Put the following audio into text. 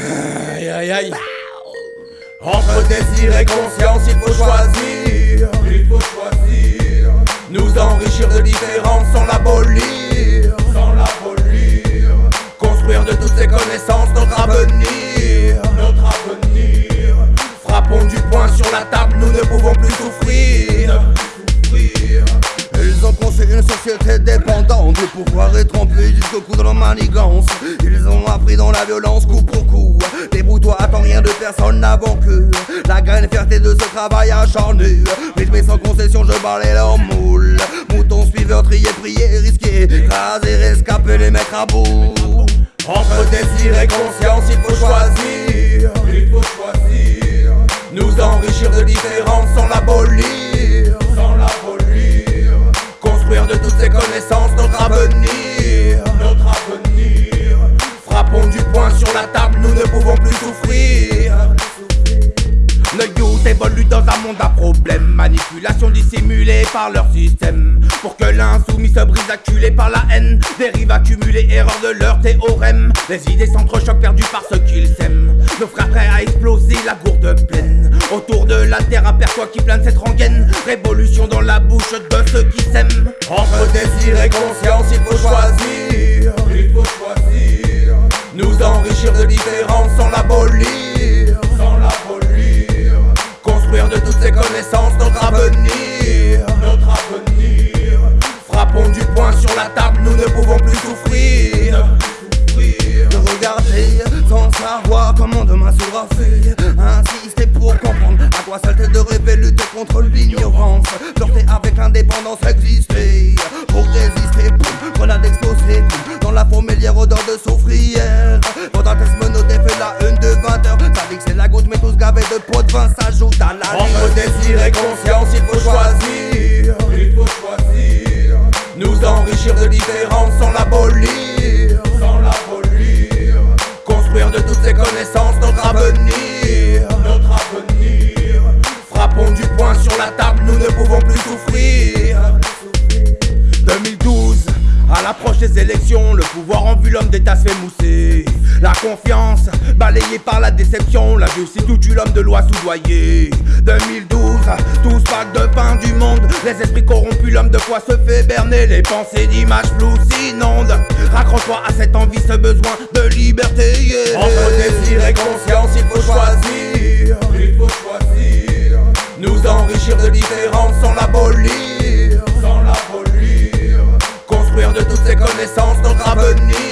Aïe aïe aïe. Entre désir et conscience, il faut choisir. Il faut choisir. Nous enrichir de différence sans l'abolir. Sans l'abolir. Construire de toutes ces connaissances notre avenir. Notre avenir. Frappons du poing sur la table, nous ne pouvons plus souffrir. Souffrir. Ont conçu une société dépendante Le pouvoir est trompé jusqu'au cou de leur manigance Ils ont appris dans la violence coup pour coup Débrouille-toi, attends rien de personne avant que La graine fierté de ce travail acharné Rythmé sans concession, je balais leur moule Mouton suiveur, trié, prier, risqué Raser, rescaper, les mettre à bout Entre désir et conscience, il faut choisir. Il faut choisir. Nous enrichir de différence sans l'abolir. Le youth évolue dans un monde à problèmes. Manipulation dissimulée par leur système. Pour que l'insoumis se brise acculé par la haine. Dérive accumulée, erreur de leur théorème. Les idées s'entrechoquent perdues par ceux qu'ils s'aiment Nos frères prêts à exploser la gourde pleine. Autour de la terre aperçoit qui plane cette rengaine Révolution dans la bouche de ceux qui s'aiment. Entre désir et conscience il faut choisir. Il faut choisir. Nous enrichir de différence sans l'abolir ces connaissances notre avenir Notre avenir. Frappons du poing sur la table, nous ne pouvons plus souffrir Souffrir. de regarder sans savoir comment demain sera fait. Insister pour comprendre à quoi ça de rêver, lutter contre l'ignorance. Flirter avec l'indépendance, exister. Pour résister, boum, grenade explosée. Dans la fourmilière odeur de soufrière. Gavés de pots de vin s'ajoute à la Entre désir et conscience il faut choisir Il faut choisir. Nous enrichir de différence sans l'abolir Sans l'abolir. Construire de toutes ces connaissances notre avenir Notre avenir. Frappons du poing sur la table, nous ne pouvons plus souffrir 2012, à l'approche des élections, le pouvoir en vue l'homme d'État se fait mousser. La confiance, balayée par la déception, la justice tout tue l'homme de loi soudoyé. 2012, tous packs de fin du monde, les esprits corrompus, l'homme de foi se fait berner, les pensées d'images floues s'inondent. Raccroche-toi à cette envie, ce besoin de liberté. Entre désir et conscience, il faut choisir. Il faut choisir. Nous enrichir de différence sans l'abolir. De toutes ces connaissances notre avenir.